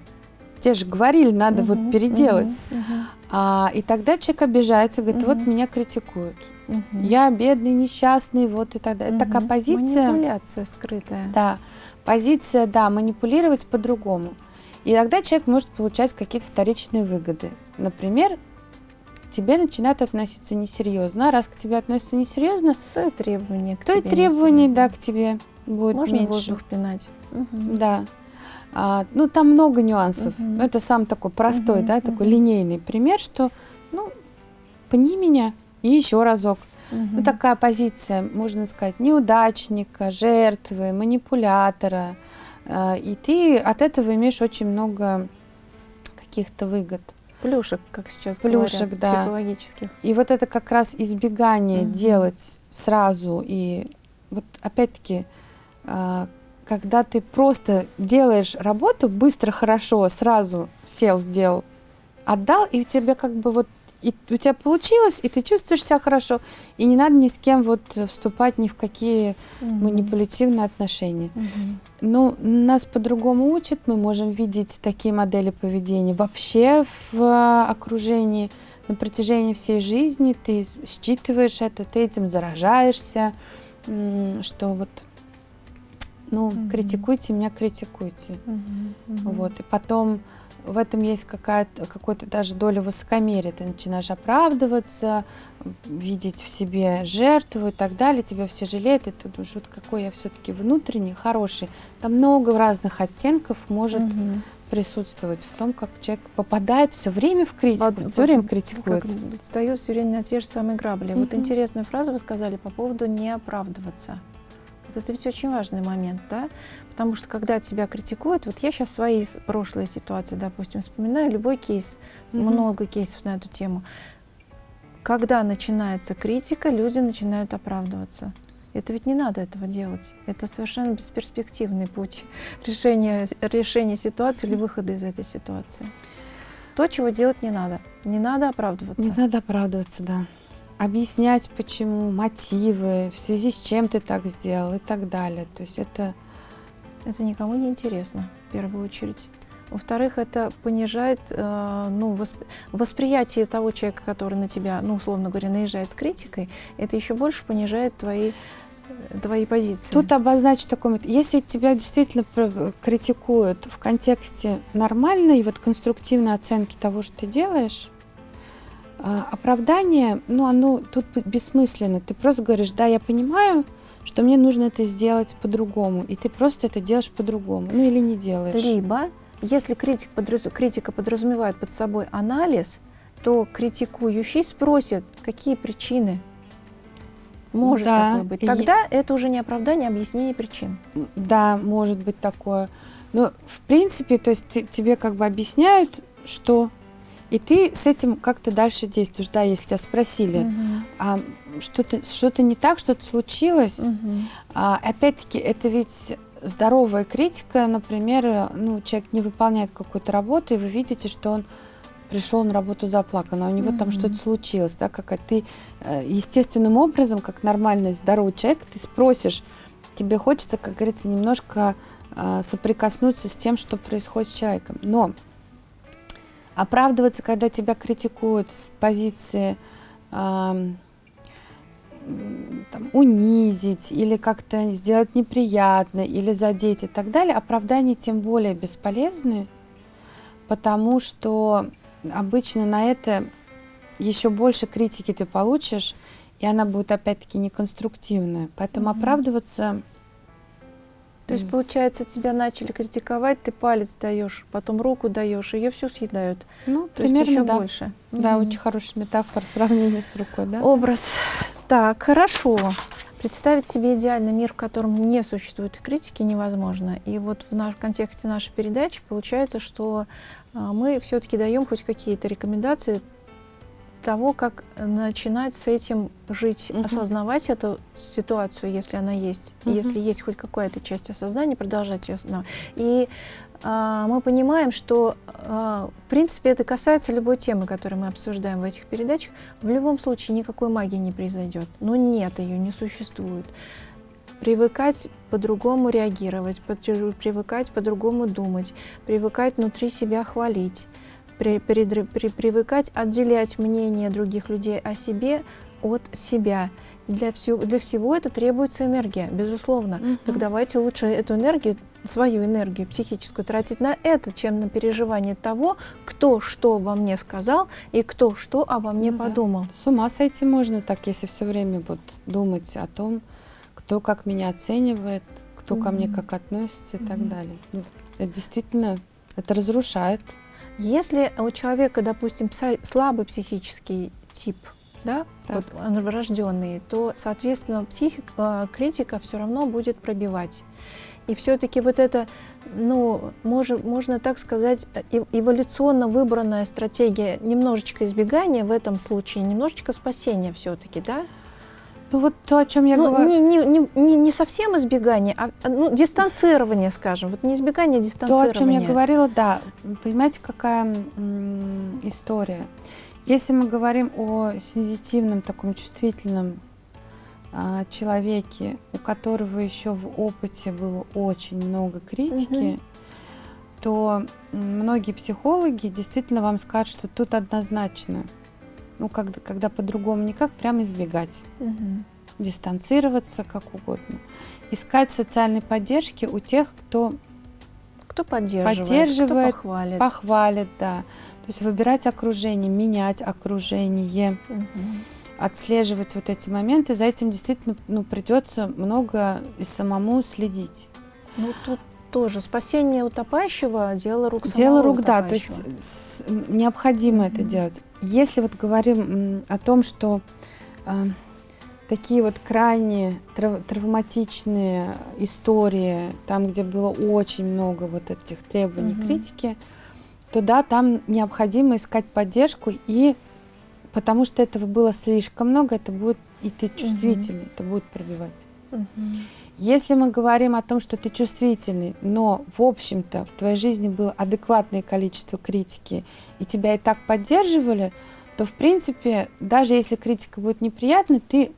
Те же говорили, надо угу. вот переделать. Угу. А, и тогда человек обижается, говорит, угу. вот меня критикуют. Угу. Я бедный, несчастный, вот и так далее. Угу. Это такая позиция. Манипуляция скрытая. Да, позиция, да, манипулировать по-другому. И тогда человек может получать какие-то вторичные выгоды. Например, тебе начинают относиться несерьезно. А раз к тебе относятся несерьезно, то и требования к то тебе. То и требования, да, к тебе будет Можно меньше. воздух пинать. Угу. Да. А, ну, там много нюансов. Угу. Это сам такой простой, угу, да, угу. такой линейный пример, что, ну, пни меня, и еще разок. Угу. Ну, такая позиция, можно сказать, неудачника, жертвы, манипулятора. Э, и ты от этого имеешь очень много каких-то выгод. Плюшек, как сейчас Плюшек, говорят, да. психологических. И вот это как раз избегание угу. делать сразу. И вот опять-таки, э, когда ты просто делаешь работу быстро, хорошо, сразу сел, сделал, отдал, и у тебя как бы вот и у тебя получилось, и ты чувствуешь себя хорошо, и не надо ни с кем вот вступать ни в какие угу. манипулятивные отношения. Угу. Ну, нас по-другому учат, мы можем видеть такие модели поведения вообще в окружении на протяжении всей жизни, ты считываешь это, ты этим заражаешься, что вот ну, угу. критикуйте меня, критикуйте. Угу, угу. Вот. И потом в этом есть какая-то, какой-то даже доля высокомерия. Ты начинаешь оправдываться, видеть в себе жертву и так далее, тебя все жалеют, и ты думаешь, вот какой я все-таки внутренний, хороший. Там много разных оттенков может угу. присутствовать в том, как человек попадает все время в критику, вот, все время критикует. Как встает все время на те же самые грабли. Угу. Вот интересную фразу вы сказали по поводу не оправдываться. Это ведь очень важный момент, да? Потому что когда тебя критикуют, вот я сейчас свои прошлые ситуации, допустим, вспоминаю, любой кейс, mm-hmm. много кейсов на эту тему. Когда начинается критика, люди начинают оправдываться. Это ведь не надо этого делать. Это совершенно бесперспективный путь решения, решения ситуации или выхода из этой ситуации. То, чего делать не надо. Не надо оправдываться. Не надо оправдываться, да. Объяснять, почему, мотивы, в связи с чем ты так сделал и так далее. То есть это... Это никому не интересно, в первую очередь. Во-вторых, это понижает э, ну, восп... восприятие того человека, который на тебя, ну, условно говоря, наезжает с критикой, это еще больше понижает твои твои позиции. Тут обозначу такой момент. Если тебя действительно критикуют в контексте нормальной, вот конструктивной оценки того, что ты делаешь, а, оправдание, ну, оно тут бессмысленно. Ты просто говоришь, да, я понимаю, что мне нужно это сделать по-другому, и ты просто это делаешь по-другому, ну или не делаешь. Либо, если критик подраз... критика подразумевает под собой анализ, то критикующий спросит, какие причины может да. такое быть. Тогда и... это уже не оправдание, а объяснение причин. Да, может быть такое. Но в принципе, то есть тебе как бы объясняют, что и ты с этим как-то дальше действуешь, да, если тебя спросили, угу. а что-то что не так, что-то случилось. Угу. А, опять-таки, это ведь здоровая критика, например, ну, человек не выполняет какую-то работу, и вы видите, что он пришел на работу заплакан, а у него mm-hmm. там что-то случилось, да, как ты э, естественным образом, как нормальный здоровый человек, ты спросишь, тебе хочется, как говорится, немножко э, соприкоснуться с тем, что происходит с человеком. Но оправдываться, когда тебя критикуют с позиции э, там, унизить или как-то сделать неприятно или задеть и так далее, оправдания тем более бесполезны, потому что обычно на это еще больше критики ты получишь, и она будет опять-таки неконструктивная. Поэтому mm-hmm. оправдываться... То есть, получается, тебя начали критиковать, ты палец даешь, потом руку даешь, ее всю съедают. Ну, То примерно, есть еще да. больше. Да, mm-hmm. очень хорошая метафора, сравнение с рукой, да? Образ. Так, хорошо. Представить себе идеальный мир, в котором не существует критики, невозможно. И вот в, наш, в контексте нашей передачи получается, что а, мы все-таки даем хоть какие-то рекомендации того, как начинать с этим жить, угу. осознавать эту ситуацию, если она есть, угу. если есть хоть какая-то часть осознания, продолжать ее осознавать. И а, мы понимаем, что а, в принципе это касается любой темы, которую мы обсуждаем в этих передачах. В любом случае никакой магии не произойдет. Но нет ее, не существует привыкать по-другому реагировать, привыкать по-другому думать, привыкать внутри себя хвалить, при, при, при, привыкать отделять мнение других людей о себе от себя. Для, всего, для всего это требуется энергия, безусловно. Угу. Так давайте лучше эту энергию, свою энергию психическую тратить на это, чем на переживание того, кто что обо мне сказал и кто что обо мне ну, подумал. Да. С ума сойти можно так, если все время вот думать о том, кто как меня оценивает, кто mm-hmm. ко мне как относится и mm-hmm. так далее. Ну, это действительно, это разрушает. Если у человека, допустим, слабый психический тип, да, так. вот он врожденный, то, соответственно, психика, а, критика все равно будет пробивать. И все-таки вот это, ну, можно, можно так сказать, эволюционно выбранная стратегия немножечко избегания в этом случае, немножечко спасения все-таки, да? Ну вот то, о чем я ну, говорю. Не, не, не, не совсем избегание, а ну, дистанцирование, скажем. Вот не избегание, а дистанцирование. То, о чем я говорила, да. Понимаете, какая история? Если мы говорим о сензитивном, таком чувствительном а, человеке, у которого еще в опыте было очень много критики, угу. то многие психологи действительно вам скажут, что тут однозначно ну, когда, когда по-другому никак, прямо избегать. Угу. Дистанцироваться как угодно. Искать социальной поддержки у тех, кто кто поддерживает, поддерживает кто похвалит. похвалит, да. То есть выбирать окружение, менять окружение, угу. отслеживать вот эти моменты. За этим действительно ну, придется много и самому следить. Ну тут тоже спасение утопающего дело рук самого Дело рук, да, то есть необходимо mm-hmm. это делать. Если вот говорим о том, что э, такие вот крайне трав травматичные истории, там, где было очень много вот этих требований угу. критики, то да, там необходимо искать поддержку, и потому что этого было слишком много, это будет, и ты чувствительный, угу. это будет пробивать. Угу. Если мы говорим о том, что ты чувствительный, но, в общем-то, в твоей жизни было адекватное количество критики, и тебя и так поддерживали, то, в принципе, даже если критика будет неприятной, ты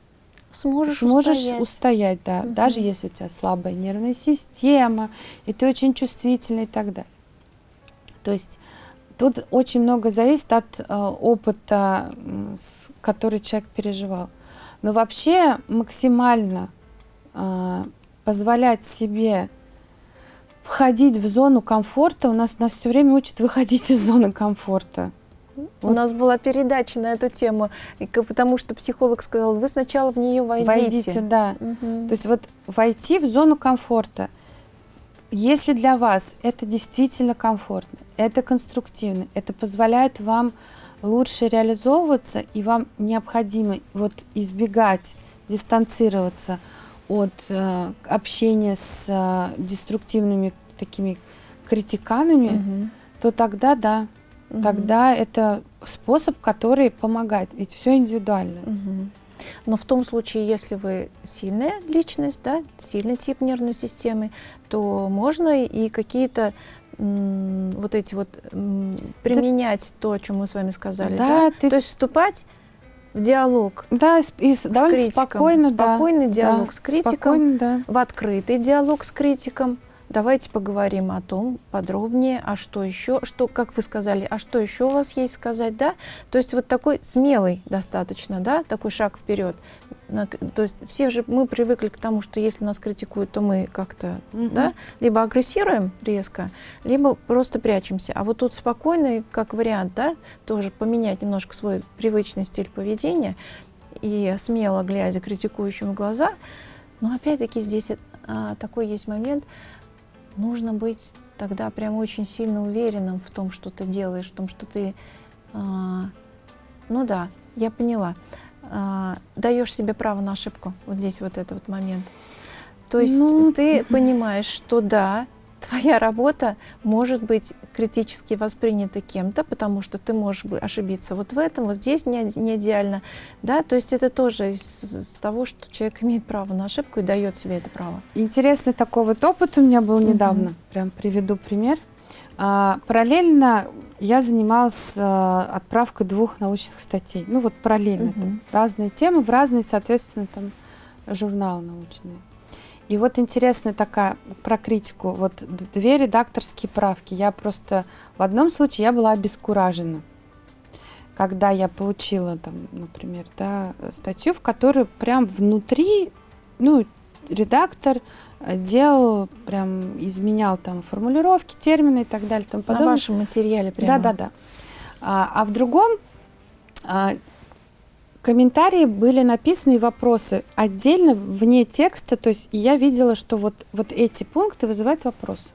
сможешь, сможешь устоять. устоять, да, угу. даже если у тебя слабая нервная система, и ты очень чувствительный и так далее. То есть тут очень много зависит от э, опыта, который человек переживал. Но вообще максимально позволять себе входить в зону комфорта, у нас нас все время учат выходить из зоны комфорта. У нас была передача на эту тему, потому что психолог сказал, вы сначала в нее войдите. Войдите, да. Угу. То есть вот войти в зону комфорта. Если для вас это действительно комфортно, это конструктивно, это позволяет вам лучше реализовываться, и вам необходимо вот избегать, дистанцироваться от э, общения с э, деструктивными такими критиканами, угу. то тогда да, угу. тогда это способ, который помогает. Ведь все индивидуально. Угу. Но в том случае, если вы сильная личность, да, сильный тип нервной системы, то можно и какие-то вот эти вот применять да, то, о чем мы с вами сказали, да, да? Ты... то есть вступать в диалог. Да, и с, с критиком, спокойно, спокойный да, диалог да, с критиком, да. в открытый диалог с критиком, Давайте поговорим о том подробнее, а что еще, что, как вы сказали, а что еще у вас есть сказать, да? То есть вот такой смелый достаточно, да, такой шаг вперед. То есть все же мы привыкли к тому, что если нас критикуют, то мы как-то, угу. да, либо агрессируем резко, либо просто прячемся. А вот тут спокойный, как вариант, да, тоже поменять немножко свой привычный стиль поведения и смело глядя критикующим в глаза. Но опять-таки здесь а, такой есть момент, нужно быть тогда прям очень сильно уверенным в том, что ты делаешь, в том, что ты, а, ну да, я поняла, а, даешь себе право на ошибку, вот здесь вот этот вот момент. То есть ну... ты понимаешь, что да, твоя работа может быть критически воспринята кем-то, потому что ты можешь ошибиться вот в этом, вот здесь не, не идеально. Да? То есть это тоже из, из того, что человек имеет право на ошибку и дает себе это право. Интересный такой вот опыт у меня был недавно. Угу. Прям приведу пример. А, параллельно я занималась а, отправкой двух научных статей. Ну вот параллельно. Угу. Там, разные темы в разные, соответственно, там журналы научные. И вот интересная такая про критику. Вот две редакторские правки. Я просто в одном случае я была обескуражена, когда я получила там, например, да, статью, в которой прям внутри, ну, редактор э, делал, прям изменял там формулировки, термины и так далее. Там На вашем материале прямо? Да, да, да. А, а в другом а, комментарии были написаны вопросы отдельно, вне текста, то есть я видела, что вот, вот эти пункты вызывают вопрос.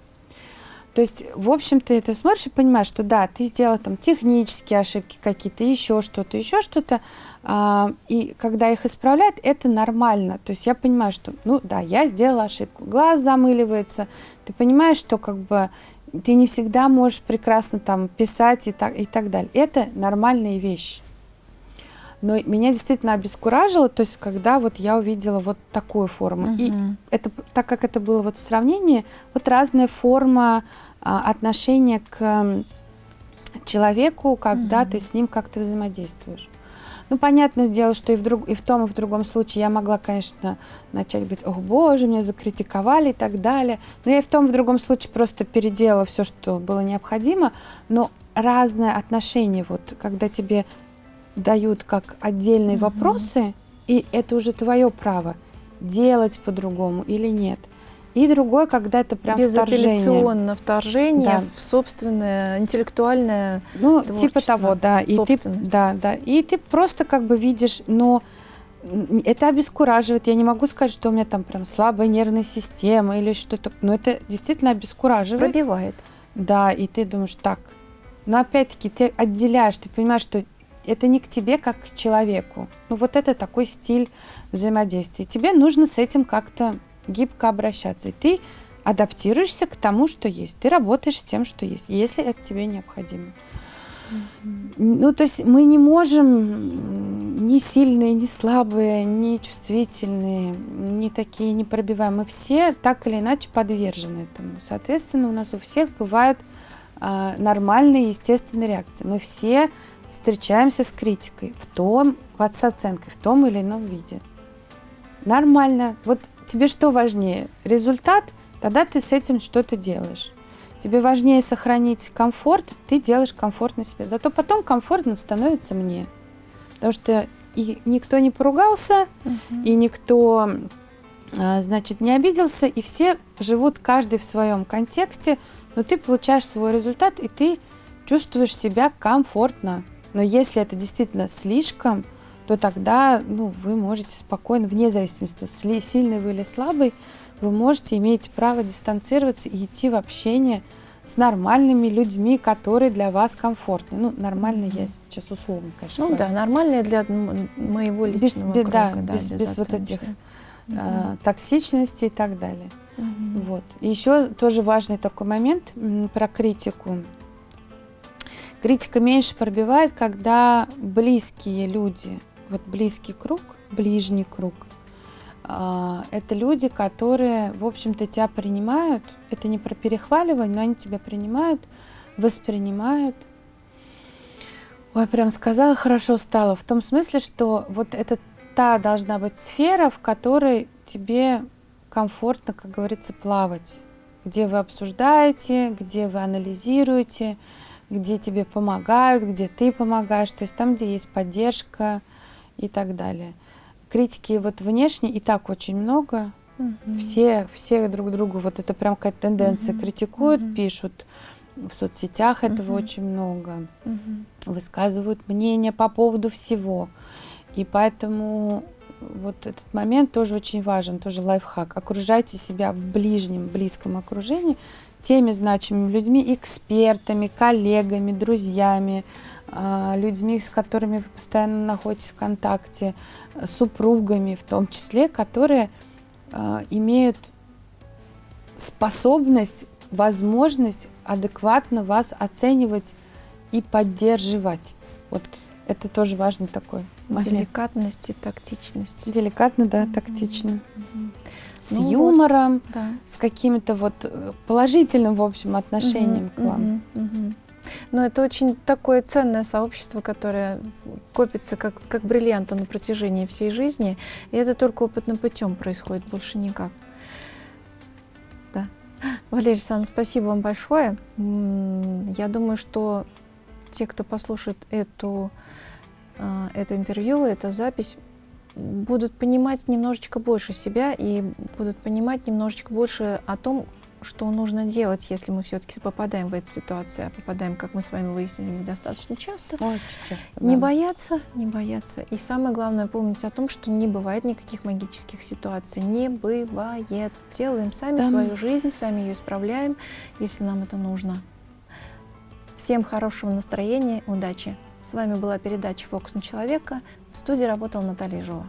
То есть, в общем-то, ты смотришь и понимаешь, что да, ты сделал там технические ошибки какие-то, еще что-то, еще что-то, а, и когда их исправляют, это нормально. То есть я понимаю, что, ну да, я сделала ошибку, глаз замыливается, ты понимаешь, что как бы ты не всегда можешь прекрасно там писать и так, и так далее. Это нормальные вещи. Но меня действительно обескуражило, то есть когда вот я увидела вот такую форму. Угу. И это, так как это было вот в сравнении, вот разная форма а, отношения к человеку, когда угу. ты с ним как-то взаимодействуешь. Ну, понятное дело, что и в, друг, и в том, и в другом случае я могла, конечно, начать говорить, ох, боже, меня закритиковали и так далее. Но я и в том, и в другом случае просто переделала все, что было необходимо. Но разное отношение, вот, когда тебе дают как отдельные угу. вопросы, и это уже твое право делать по-другому или нет. И другое, когда это прям Безапелляционно вторжение, вторжение да. в собственное интеллектуальное Ну, типа того, да. И ты, да, да. И ты просто как бы видишь, но это обескураживает. Я не могу сказать, что у меня там прям слабая нервная система или что-то. Но это действительно обескураживает. Пробивает. Да, и ты думаешь, так. Но опять-таки ты отделяешь, ты понимаешь, что это не к тебе как к человеку. Ну вот это такой стиль взаимодействия. Тебе нужно с этим как-то гибко обращаться. И ты адаптируешься к тому, что есть. Ты работаешь с тем, что есть, если это тебе необходимо. Ну, то есть мы не можем ни сильные, ни слабые, ни чувствительные, ни такие непробиваемые. Мы все так или иначе подвержены этому. Соответственно, у нас у всех бывают а, нормальные, естественные реакции. Мы все встречаемся с критикой в том, с оценкой, в том или ином виде. Нормально. Вот тебе что важнее? Результат? Тогда ты с этим что-то делаешь. Тебе важнее сохранить комфорт, ты делаешь комфортно себе. Зато потом комфортно становится мне. Потому что и никто не поругался, угу. и никто, а, значит, не обиделся, и все живут каждый в своем контексте, но ты получаешь свой результат, и ты чувствуешь себя комфортно. Но если это действительно слишком, то тогда ну, вы можете спокойно, вне зависимости, сильный вы или слабый, вы можете, иметь право дистанцироваться и идти в общение с нормальными людьми, которые для вас комфортны. Ну, нормально я сейчас условно, конечно. Ну говорю. да, нормальные для моего личного без, круга. Да, да без, без, без вот этих угу. э, токсичности и так далее. Угу. Вот. И еще тоже важный такой момент про критику. Критика меньше пробивает, когда близкие люди, вот близкий круг, ближний круг, а, это люди, которые, в общем-то, тебя принимают. Это не про перехваливание, но они тебя принимают, воспринимают. Ой, прям сказала, хорошо стало. В том смысле, что вот это та должна быть сфера, в которой тебе комфортно, как говорится, плавать. Где вы обсуждаете, где вы анализируете, где тебе помогают, где ты помогаешь. То есть там, где есть поддержка и так далее критики вот внешне и так очень много. Угу. Все, все друг другу, вот это прям какая-то тенденция, угу. критикуют, угу. пишут. В соцсетях угу. этого очень много. Угу. Высказывают мнение по поводу всего. И поэтому вот этот момент тоже очень важен, тоже лайфхак. Окружайте себя в ближнем, близком окружении теми значимыми людьми, экспертами, коллегами, друзьями, а, людьми, с которыми вы постоянно находитесь в контакте, супругами в том числе, которые а, имеют способность, возможность адекватно вас оценивать и поддерживать. Вот это тоже важный такой момент. Деликатность и тактичность. Деликатно, да, тактично. Mm-hmm. С ну юмором, вот, да. с каким-то вот э, положительным, в общем, отношением mm-hmm. к вам. Mm-hmm. Но это очень такое ценное сообщество, которое копится как, как бриллианты на протяжении всей жизни. И это только опытным путем происходит, больше никак. Да. Валерий Александрович, спасибо вам большое. Я думаю, что те, кто послушает эту, это интервью, эту запись, будут понимать немножечко больше себя и будут понимать немножечко больше о том, что нужно делать, если мы все-таки попадаем в эту ситуацию, а попадаем, как мы с вами выяснили, недостаточно часто. Очень часто. Да. Не бояться, не бояться. И самое главное помнить о том, что не бывает никаких магических ситуаций. Не бывает. Делаем сами да. свою жизнь, сами ее исправляем, если нам это нужно. Всем хорошего настроения, удачи. С вами была передача «Фокус на человека». В студии работала Наталья Жова.